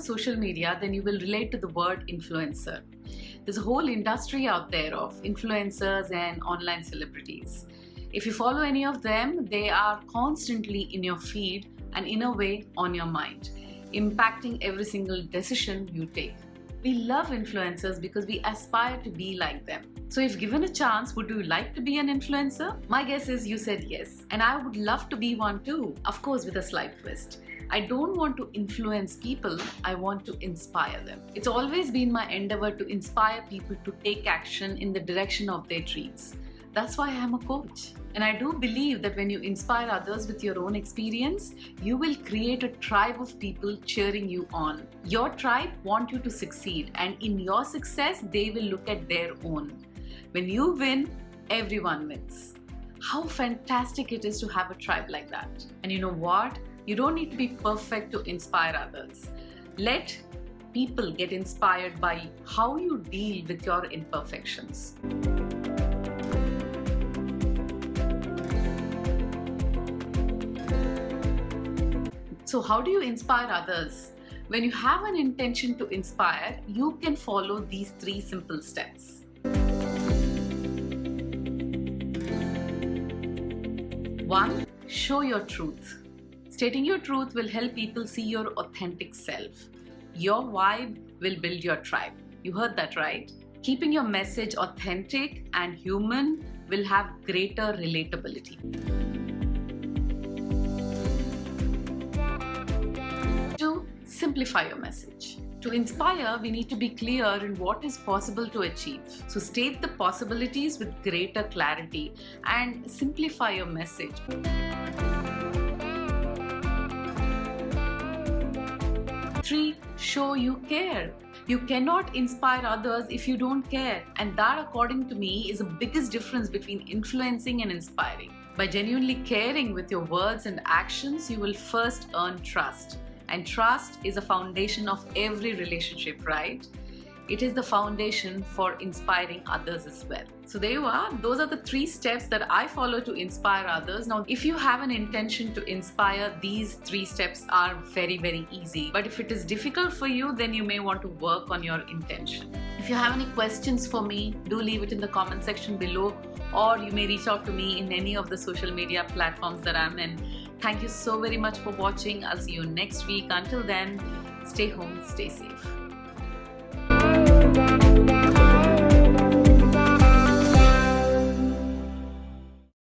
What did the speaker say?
social media, then you will relate to the word influencer. There's a whole industry out there of influencers and online celebrities. If you follow any of them, they are constantly in your feed and in a way on your mind, impacting every single decision you take. We love influencers because we aspire to be like them. So if given a chance, would you like to be an influencer? My guess is you said yes. And I would love to be one too, of course with a slight twist. I don't want to influence people, I want to inspire them. It's always been my endeavor to inspire people to take action in the direction of their dreams. That's why I'm a coach. And I do believe that when you inspire others with your own experience, you will create a tribe of people cheering you on. Your tribe want you to succeed and in your success, they will look at their own. When you win, everyone wins. How fantastic it is to have a tribe like that. And you know what? You don't need to be perfect to inspire others. Let people get inspired by how you deal with your imperfections. So how do you inspire others? When you have an intention to inspire, you can follow these three simple steps. One, show your truth. Stating your truth will help people see your authentic self. Your vibe will build your tribe. You heard that right? Keeping your message authentic and human will have greater relatability. Simplify your message. To inspire, we need to be clear in what is possible to achieve. So state the possibilities with greater clarity and simplify your message. Three, show you care. You cannot inspire others if you don't care. And that, according to me, is the biggest difference between influencing and inspiring. By genuinely caring with your words and actions, you will first earn trust. And trust is a foundation of every relationship, right? It is the foundation for inspiring others as well. So there you are. Those are the three steps that I follow to inspire others. Now, if you have an intention to inspire, these three steps are very, very easy. But if it is difficult for you, then you may want to work on your intention. If you have any questions for me, do leave it in the comment section below or you may reach out to me in any of the social media platforms that I'm in. Thank you so very much for watching. I'll see you next week. Until then, stay home, stay safe.